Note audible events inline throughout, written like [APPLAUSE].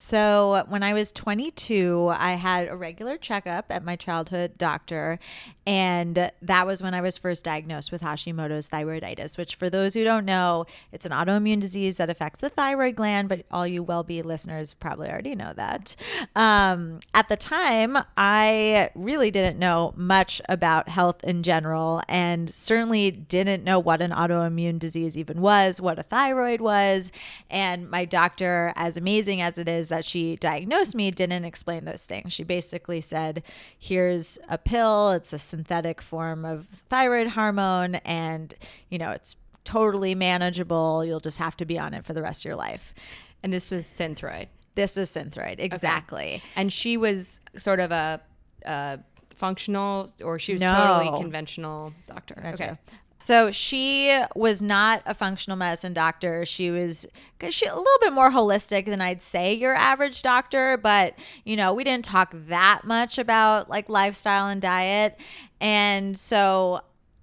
So, when I was 22, I had a regular checkup at my childhood doctor, and that was when I was first diagnosed with Hashimoto's thyroiditis, which, for those who don't know, it's an autoimmune disease that affects the thyroid gland, but all you well be listeners probably already know that. Um, at the time, I really didn't know much about health in general, and certainly didn't know what an autoimmune disease even was, what a thyroid was. And my doctor, as amazing as it is, that she diagnosed me didn't explain those things. She basically said, here's a pill, it's a synthetic form of thyroid hormone, and, you know, it's totally manageable. You'll just have to be on it for the rest of your life. And this was Synthroid. This is Synthroid, exactly. Okay. And she was sort of a, a functional, or she was No. totally conventional doctor. Okay. So she was not a functional medicine doctor. She was she a little bit more holistic than I'd say your average doctor, but you know, we didn't talk that much about like lifestyle and diet. And so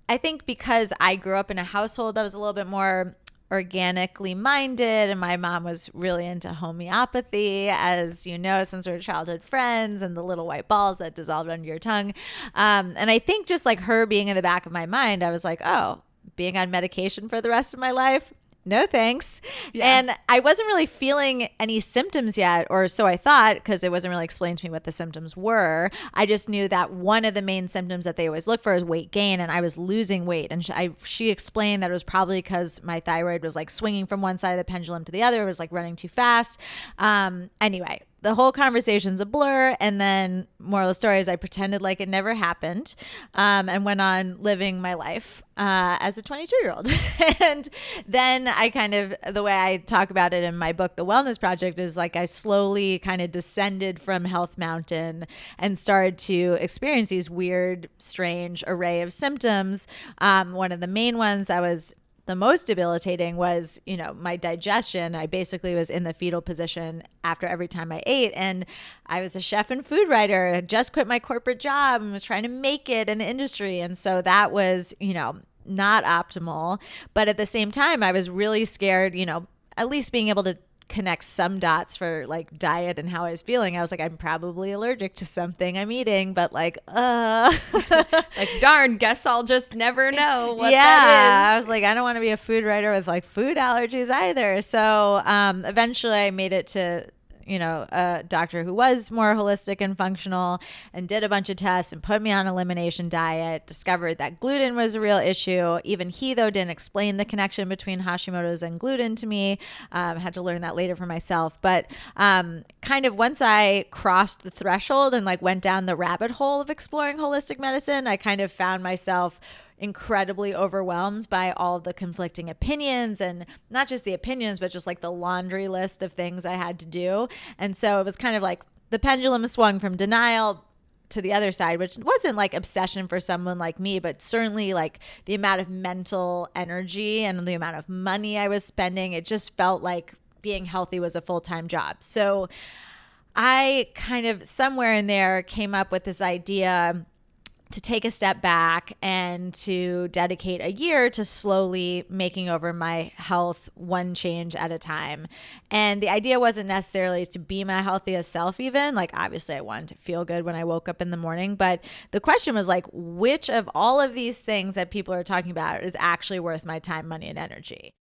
I think because I grew up in a household that was a little bit more organically minded and my mom was really into homeopathy as you know since we're childhood friends and the little white balls that dissolved under your tongue. Um, and i think just like her being in the back of my mind i was like oh being on medication for the rest of my life no thanks. Yeah. And I wasn't really feeling any symptoms yet, or so I thought, because it wasn't really explained to me what the symptoms were. I just knew that one of the main symptoms that they always look for is weight gain, and I was losing weight. And she, I, she explained that it was probably because my thyroid was like swinging from one side of the pendulum to the other, it was like running too fast. Um, anyway, the whole conversation's a blur. And then, moral of the story is, I pretended like it never happened um, and went on living my life uh, as a 22 year old. [LAUGHS] and then I kind of, the way I talk about it in my book, The Wellness Project, is like I slowly kind of descended from Health Mountain and started to experience these weird, strange array of symptoms. Um, one of the main ones that was the most debilitating was, you know, my digestion. I basically was in the fetal position after every time I ate. And I was a chef and food writer, had just quit my corporate job and was trying to make it in the industry. And so that was, you know, not optimal. But at the same time, I was really scared, you know, at least being able to connect some dots for like diet and how I was feeling. I was like, I'm probably allergic to something I'm eating, but like, uh [LAUGHS] Like, darn, guess I'll just never know what yeah, I was like, I don't want to be a food writer with like food allergies either. So um, eventually, I made it to you know a doctor who was more holistic and functional, and did a bunch of tests and put me on elimination diet. Discovered that gluten was a real issue. Even he though didn't explain the connection between Hashimoto's and gluten to me. Um, had to learn that later for myself. But um, kind of once I crossed the threshold and like went down the rabbit hole of exploring holistic medicine, I kind of found myself incredibly overwhelmed by all the conflicting opinions and not just the opinions but just like the laundry list of things I had to do. And so it was kind of like the pendulum swung from denial to the other side, which wasn't like obsession for someone like me, but certainly like the amount of mental energy and the amount of money I was spending, it just felt like being healthy was a full-time job. So I kind of somewhere in there came up with this idea to take a step back and to dedicate a year to slowly making over my health one change at a time. And the idea wasn't necessarily to be my healthiest self, even. Like, obviously, I wanted to feel good when I woke up in the morning. But the question was, like, which of all of these things that people are talking about is actually worth my time, money, and energy?